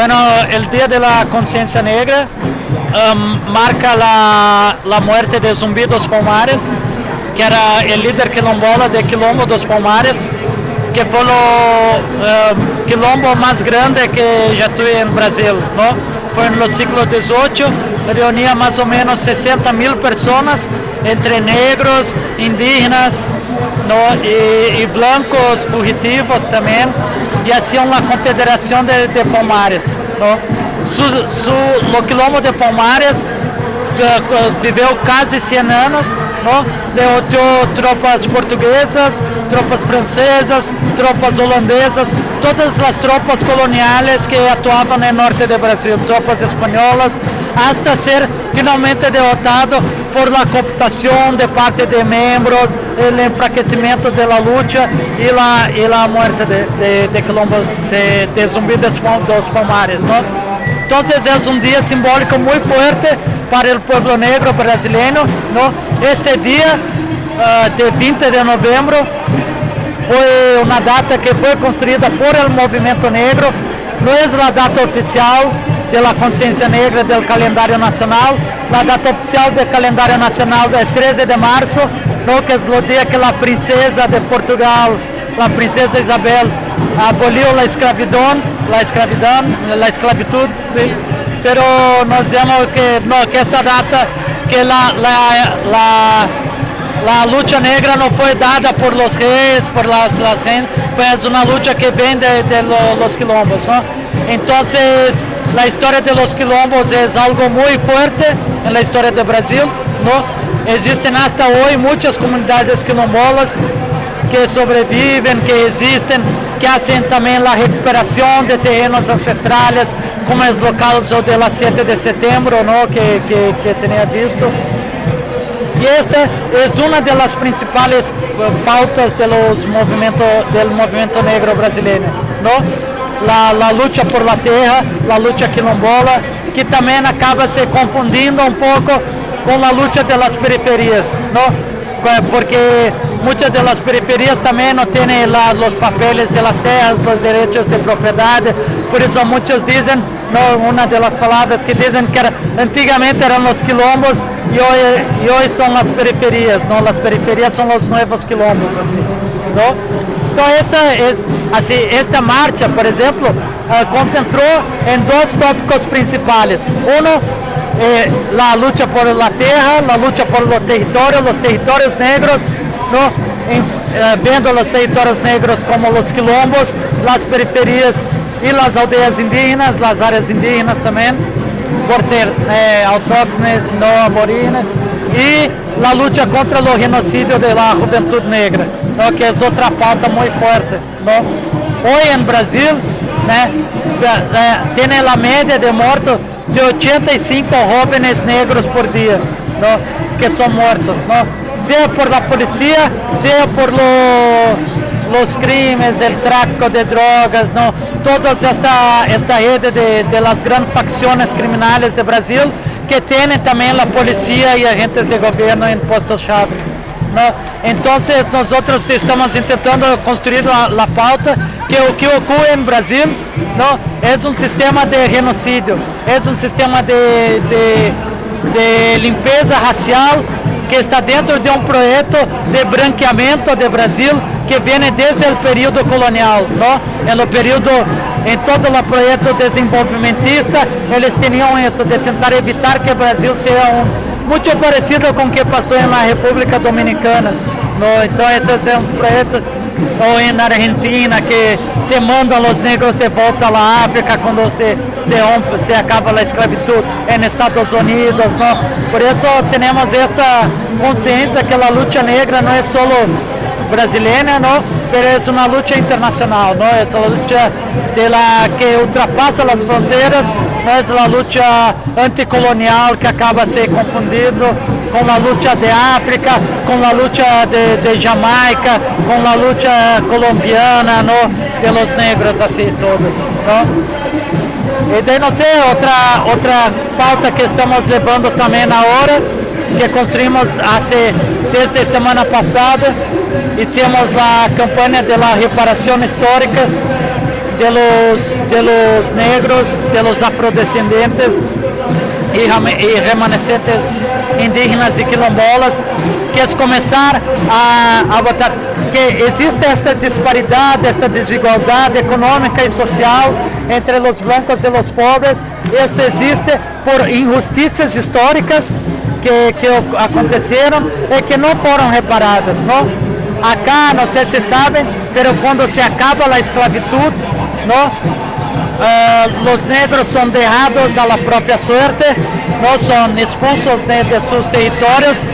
Bueno, el Día de la Conciencia Negra um, marca la, muerte de Zumbi dos Palmares, que era el líder quilombola de Quilombo dos Palmares, que foi o quilombo mais grande que já tive em Brasil. Não? Foi no século XVIII, reunia mais ou menos 60 mil pessoas, entre negros, indígenas? E, e blancos fugitivos também e assim uma confederação de, de Palmares. No? Su, su, o quilombo de Palmares viveu quase 100 não? derrotou tropas portuguesas, tropas francesas, tropas holandesas, todas as tropas coloniais que atuavam no norte do Brasil, tropas espanholas, hasta ser finalmente derrotado por la cooptação de parte de membros, o enfraquecimento da luta e la, e la muerte de, de, de, Colombo, de, de Zumbi dos Palmares. Não? Então é um dia simbólico muito forte para o povo negro brasileiro. Não? Este dia, uh, de 20 de novembro, foi uma data que foi construída por o movimento negro, não é a data oficial da consciência negra do calendário nacional, a data oficial do calendário nacional é 13 de março, no, que é o dia que a princesa de Portugal, a princesa Isabel, aboliu a escravidão, a escravidão, a esclavitud, sim. Pero nós vemos que, no, que esta data, que la, la, la, la lucha negra não foi dada por los reis, por las, las reines, foi uma luta que vem de, de los quilombos, ¿no? Entonces, la historia de los quilombos es algo muy fuerte en la historia de Brasil, ¿no? Existen hasta hoy muchas comunidades quilombolas que sobreviven, que existen, que hacen también la recuperación de terrenos ancestrales, como es lo caso de la 7 de septiembre, ¿no? que, que, que tenía visto. Y esta es una de las principales pautas de los movimiento, del movimiento negro brasileño. ¿no? La, la lucha por la tierra, la lucha quilombola, que también acaba se confundindo un poco con la lucha de las periferias, ¿no? Porque muchas de las periferias también no tienen la, los papeles de las tierras, los derechos de propiedad, por dicen, no, una de las palabras que dicen que era, eran los quilombos y hoy son las periferias, ¿no? las periferias son los nuevos quilombos, así, ¿no? Essa, assim, esta marcha, por exemplo, uh, concentrou em dois tópicos principais. Um eh, la lucha por la tierra, la lucha por los territorios, los territorios negros, ¿no? Eh, viendo los territorios negros como los quilombos, las periferias y las aldeas indígenas, las áreas indígenas también, por ser eh, autóctones, no aborígenes, y la lucha contra el genocidio de la juventud negra, ¿no? que es otra pauta muy fuerte. ¿no? Hoy en Brasil, né, eh, tiene la media de muertos de 85 jóvenes negros por dia, ¿no? que são mortos, ¿no? sea por la policía, sea por lo, los crímenes, el tráfico de drogas, ¿no? toda esta, esta rede de, de las grandes facciones criminales de Brasil que tienen también la policía y agentes de gobierno en puestos chave. ¿no? Entonces nosotros estamos intentando construir la pauta que o que ocorre em Brasil não, é um sistema de genocídio, é um sistema de, de, de racial que está dentro de um projeto de branqueamento de Brasil que vem desde o período colonial, não? no período, em todo o projeto desenvolvimentista, eles tinham isso de tentar evitar que o Brasil seja um muito parecido com o que passou na República Dominicana. No, esse é um projeto ou na Argentina que se mandam os negros de volta à África quando se se, rompe, se acaba a esclavitud em Estados Unidos, não? Por isso temos esta consciência que a luta negra não é só brasileira, não? Mas é uma luta internacional, não? É uma luta de la, que ultrapassa as fronteiras, não é uma luta anticolonial que acaba se confundindo com a luta de África, com a luta de, de Jamaica, com a luta colombiana, no, de los negros, assim todos. Não? E daí, não sei, outra, pauta que estamos levando também na hora, que construímos hace, desde semana passada, hicimos a campanha de reparação histórica de los, de los negros, de los afrodescendentes e, remanescentes indígenas e quilombolas, que é começar a, a botar que existe esta disparidade, esta desigualdade econômica e social entre os blancos e os pobres. Isto existe por injustiças históricas que, que aconteceram e que não foram reparadas. Não? Acá, não sei se sabem, mas quando se acaba a esclavitud, não? Uh, os negros são derrados à própria sorte, não são expulsos de, de seus territórios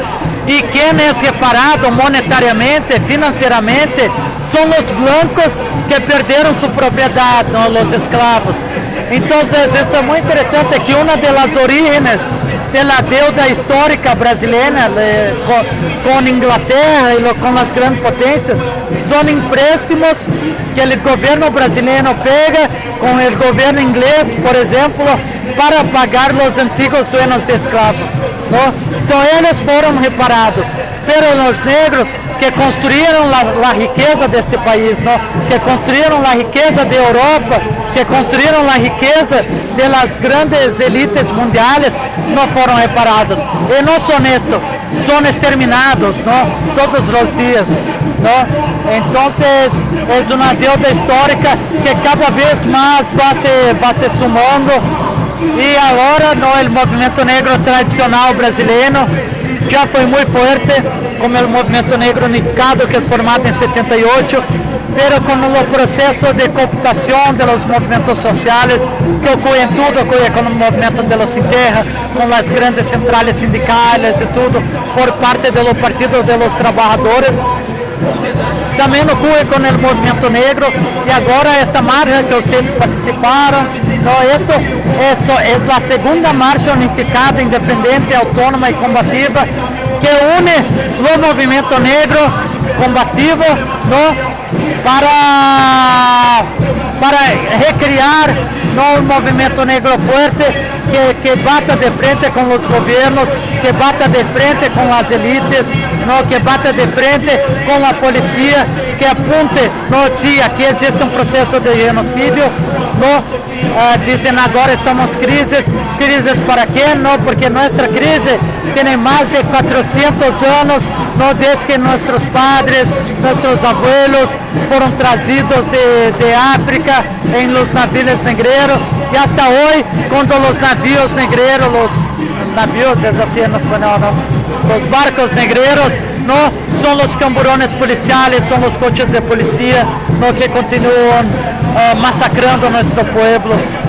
e quem é reparado monetariamente, financeiramente, são os blancos que perderam sua propriedade, não os escravos. Então, isso é muito interessante que uma das origens da deuda histórica brasileira com, com Inglaterra e com as grandes potências são empréstimos que o governo brasileiro pega com o governo inglês, por exemplo, para pagar os antigos dueños de escravos. Não? Então eles foram reparados, pero os negros que construíram a riqueza deste país, não? que construíram a riqueza da Europa, que construíram a riqueza das grandes elites mundiais, não foram reparados. E não são isto, são exterminados não? todos os dias. Não? Então é uma deuda histórica que cada vez mais vai se, vai se sumando e agora no, o movimento negro tradicional brasileiro já foi muito forte, como o movimento negro unificado que é formado em 78, pero com o processo de cooptação dos movimentos sociais que ocorre tudo, ocorre com o movimento de los Terra, com as grandes centrais sindicais e tudo, por parte do Partido de los Trabalhadores, também ocorre com o movimento negro. E agora esta marcha que vocês participaram, não, esto é, é a segunda marcha unificada, independente, autônoma e combativa que une o movimento negro combativo não, para, para recriar no, um movimento negro forte que, que bata de frente com os governos, que bata de frente com as elites, no, que bata de frente com a polícia, que apunte, no, se aqui existe um processo de genocídio, no, uh, dizem agora estamos crises, crises para quem? Não, porque nossa crise tem mais de 400 anos, no, desde que nossos padres, nossos abuelos foram trazidos de, de África em los navios negreiros e até hoje, quando os navios negreiros, os navios, é assim em espanhol, não? os barcos negreiros, não são os camburones policiais, são os coches de polícia, não que continuam uh, massacrando nosso povo